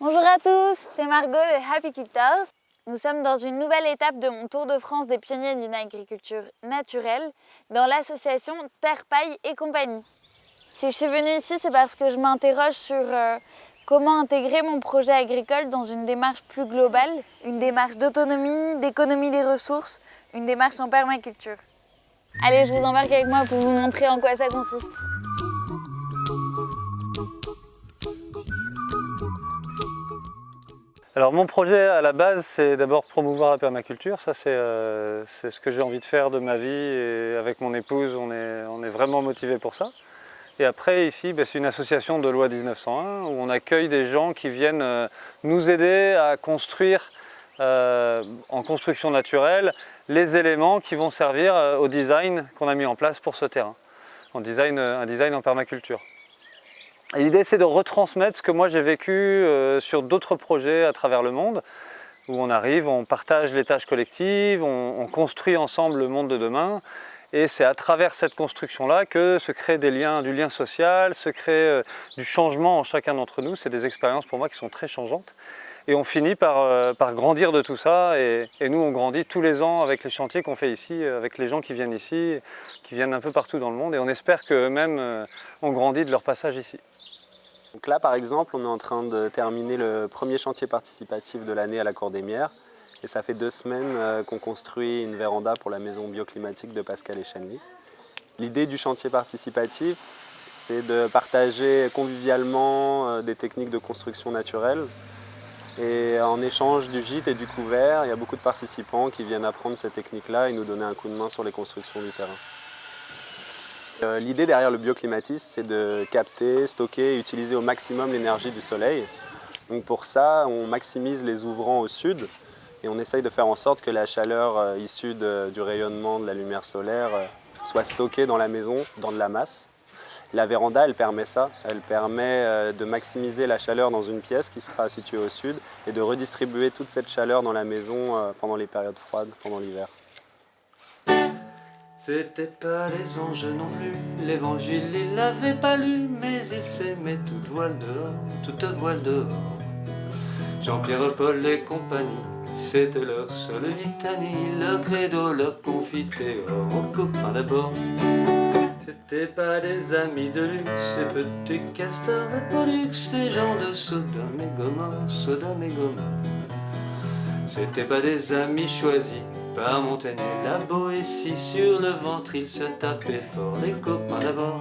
Bonjour à tous, c'est Margot de Happy Cultures. Nous sommes dans une nouvelle étape de mon tour de France des pionniers d'une agriculture naturelle dans l'association Terre Paille et compagnie. Si je suis venue ici, c'est parce que je m'interroge sur euh, comment intégrer mon projet agricole dans une démarche plus globale, une démarche d'autonomie, d'économie des ressources, une démarche en permaculture. Allez, je vous embarque avec moi pour vous montrer en quoi ça consiste. Alors mon projet à la base, c'est d'abord promouvoir la permaculture. Ça, euh, c'est ce que j'ai envie de faire de ma vie et avec mon épouse, on est, vraiment motivé pour ça. Et après, ici, ben, c'est une association de loi 1901 où on accueille des gens qui viennent euh, nous aider à construire euh, en construction naturelle les éléments qui vont servir au design qu'on a mis en place pour ce terrain, un design en permaculture. L'idée c'est de retransmettre ce que moi j'ai vécu euh, sur d'autres projets à travers le monde où on arrive, on partage les tâches collectives, on, construit ensemble le monde de demain et c'est à travers cette construction-là que se créent des liens, du lien social, se crée euh, du changement en chacun d'entre nous. C'est des expériences pour moi qui sont très changeantes. Et on finit par, euh, grandir de tout ça et, et, nous on grandit tous les ans avec les chantiers qu'on fait ici, avec les gens qui viennent ici, qui viennent un peu partout dans le monde et on espère qu'eux-mêmes ont grandi de leur passage ici. Là, par exemple, on est en train de terminer le premier chantier participatif de l'année à la Cour des Mières. Et ça fait deux semaines euh, qu'on construit une véranda pour la maison bioclimatique de Pascal Echenli. L'idée du chantier participatif, c'est de partager convivialement euh, des techniques de construction naturelle. Et en échange du gîte et du couvert, il y a beaucoup de participants qui viennent apprendre ces techniques-là et nous donner un coup de main sur les constructions du terrain. Euh, l'idée derrière le bioclimatisme, c'est de capter, stocker et utiliser au maximum l'énergie du soleil. Donc pour ça, on maximise les ouvrants au sud et on essaye de faire en sorte que la chaleur euh, issue du rayonnement de la lumière solaire euh, soit stockée dans la maison, dans de la masse. La véranda, elle permet ça. Elle permet de maximiser la chaleur dans une pièce qui sera située au sud et de redistribuer toute cette chaleur dans la maison pendant les périodes froides, pendant l'hiver. C'était pas des anges non plus, l'évangile il l'avait pas lu, mais il s'aimait toute voile dehors, toute voile dehors. Jean-Pierre Paul et compagnie, c'était leur seule litanie, leur credo, leur confiteor, au copain d'abord. C'était pas des amis de luxe, ces petits castors et pollux, des gens de Sodome et Gomorre, Sodome et Gomorre. C'était pas des amis choisis, par Montaigne la Boétie. Sur le ventre il se tapait fort les copains d'abord